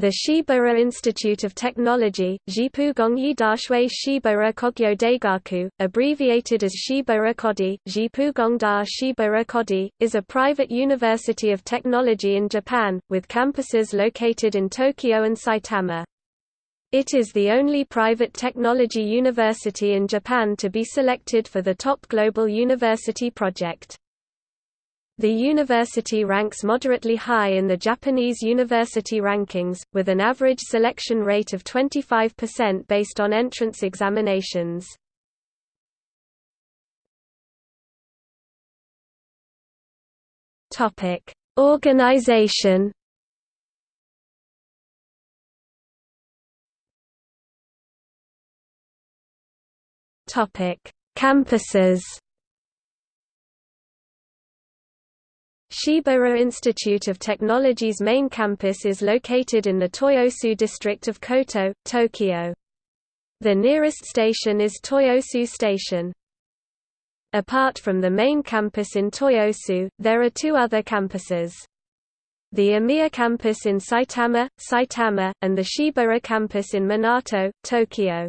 The Shibaura Institute of Technology, Jipugongyi Dashui Shibaura Kogyo Daigaku, abbreviated as Shibaura Kodai, Jipugongda Shibaura Kodai, is a private university of technology in Japan, with campuses located in Tokyo and Saitama. It is the only private technology university in Japan to be selected for the Top Global University Project. The university ranks moderately high in the Japanese university rankings, with an average selection rate of 25% based on entrance examinations. Organization. Campuses. Shibaura Institute of Technology's main campus is located in the Toyosu district of Koto, Tokyo. The nearest station is Toyosu Station. Apart from the main campus in Toyosu, there are two other campuses. The Omiya campus in Saitama, Saitama, and the Shibaura campus in Minato, Tokyo.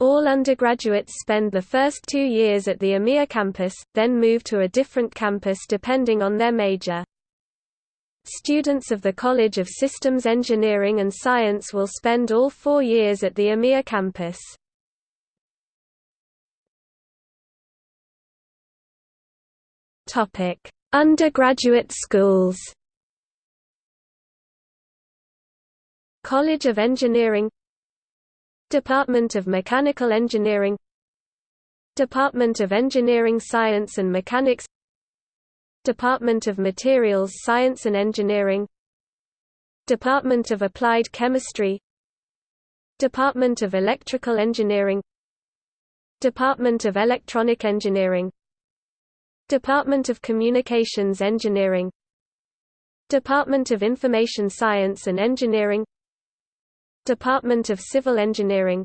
All undergraduates spend the first two years at the Omiya campus, then move to a different campus depending on their major. Students of the College of Systems Engineering and Science will spend all four years at the Omiya campus. Undergraduate schools College of Engineering Department of Mechanical Engineering Department of Engineering Science and Mechanics Department of Materials Science and Engineering Department of Applied Chemistry Department of Electrical Engineering Department of Electronic Engineering Department of Communications Engineering Department of Information Science and Engineering Department of Civil Engineering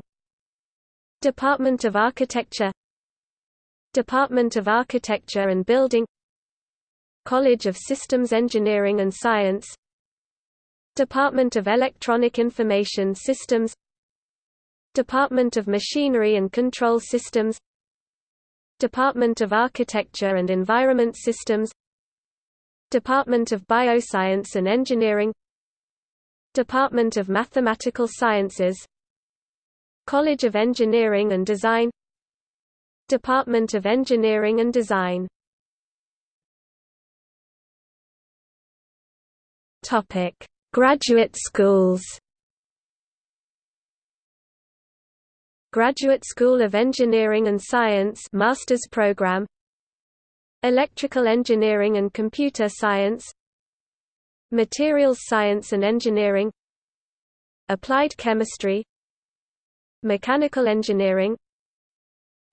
Department of Architecture Department of Architecture and Building College of Systems Engineering and Science Department of Electronic Information Systems Department of Machinery and Control Systems Department of Architecture and Environment Systems Department of Bioscience and Engineering Department of Mathematical Sciences College of Engineering and Design Department of Engineering and Design. Topic: Graduate schools. Graduate School of Engineering and Science Master's Program. Electrical Engineering and Computer Science Materials Science and Engineering Applied Chemistry Mechanical Engineering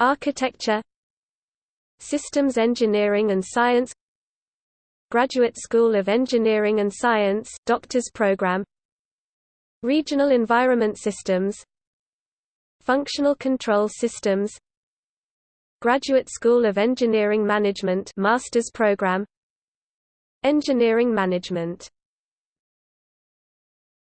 Architecture Systems Engineering and Science Graduate School of Engineering and Science Doctor's Program Regional Environment Systems Functional Control Systems Graduate School of Engineering Management Master's Program Engineering Management